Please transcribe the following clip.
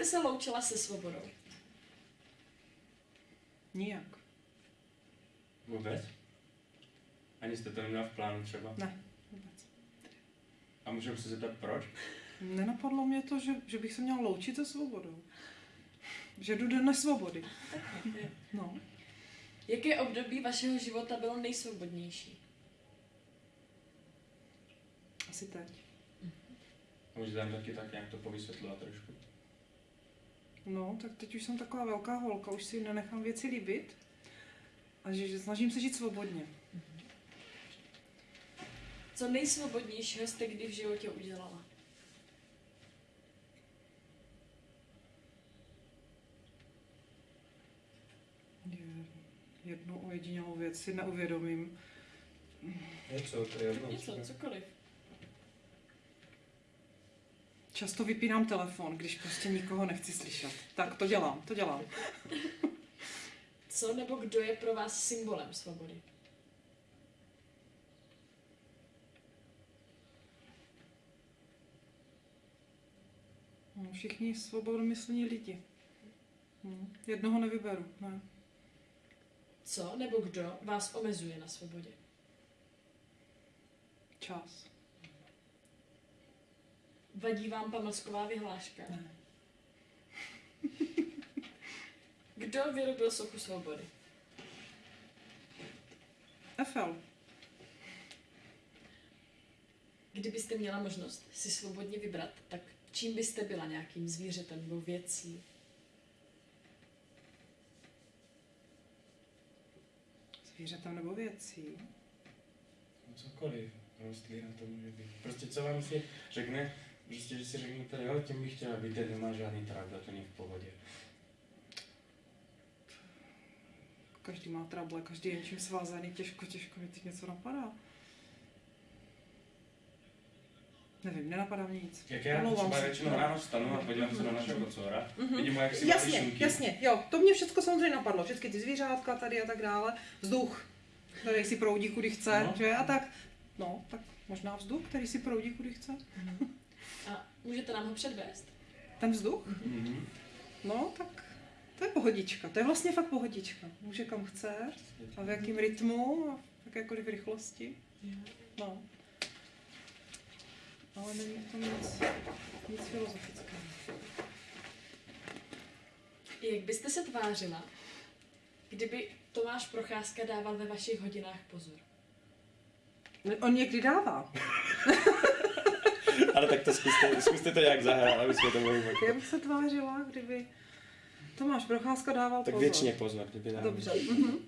Jste se loučila se svobodou. Nijak. Vůbec? Ani jste to neměla v plánu třeba? Ne, vůbec. A můžeme se zeptat proč? Nenapadlo mě to, že, že bych se měla loučit se svobodou. Že jdu do nesvobody. No. Jaké období vašeho života bylo nejsvobodnější? Asi teď. A můžete tam taky tak nějak to povysvětlovat trošku? No, tak teď už jsem taková velká holka, už si nenechám věci líbit. A že, že snažím se žít svobodně. Co nejsvobodnějšího jste kdy v životě udělala? Je- Jednu ojedinělou věc si neuvědomím. Něco, to je jedno. Něco, cokoliv. Často vypínám telefon, když prostě nikoho nechci slyšet. Tak to dělám, to dělám. Co nebo kdo je pro vás symbolem svobody? No, všichni svobodomyslní lidi. Hm. Jednoho nevyberu, ne. Co nebo kdo vás omezuje na svobodě? Čas. Vadí vám pamlsková vyhláška? Ne. Kdo vyrobil sochu svobody? Eiffel. Kdybyste měla možnost si svobodně vybrat, tak čím byste byla nějakým zvířetem nebo věcí? Zvířetem nebo věcí. No Cokoliv, rostlina to může být. Prostě co vám si řekne, prostě, že si řeknete, jo, tím bych chtěla být, nemá žádný trable, to není v pohodě. Každý má trable, každý je něčím svázaný, těžko, těžko mi teď něco napadá. Nevím, nenapadá mě nic. Jak já Omlouvám třeba se. většinou ráno vstanu a podívám se na našeho kocora, vidím ho, jak si Jasně, šunky. jasně, jo, to mě všechno samozřejmě napadlo, všechny ty zvířátka tady a tak dále, vzduch, který si proudí kudy chce, No. že a tak, no, tak možná vzduch, který si proudí kudy chce. A můžete nám ho předvést? Ten vzduch? Mhm. No, tak to je pohodička, to je vlastně fakt pohodička. Může kam chce a v jakém rytmu a v jakékoliv rychlosti. No. Ale není v tom nic, nic filozofického. Jak byste se tvářila, kdyby Tomáš Procházka dával ve vašich hodinách pozor? On někdy dává. Ale tak to zkuste, zkuste to nějak zahrát, aby jsme to mohli Jak mít. bych se tvářila, kdyby Tomáš Procházka dával Tak pozor. většině pozor, kdyby dával. Dobře. Mhm.